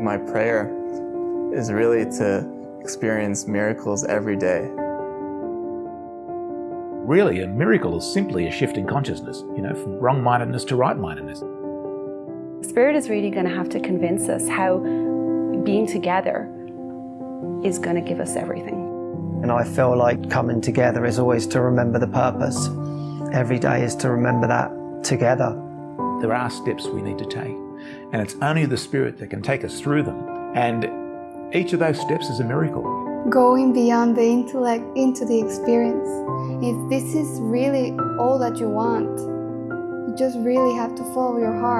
My prayer is really to experience miracles every day. Really, a miracle is simply a shift in consciousness, you know, from wrong-mindedness to right-mindedness. Spirit is really going to have to convince us how being together is going to give us everything. And I feel like coming together is always to remember the purpose. Every day is to remember that together. There are steps we need to take, and it's only the Spirit that can take us through them. And each of those steps is a miracle. Going beyond the intellect into the experience. If this is really all that you want, you just really have to follow your heart.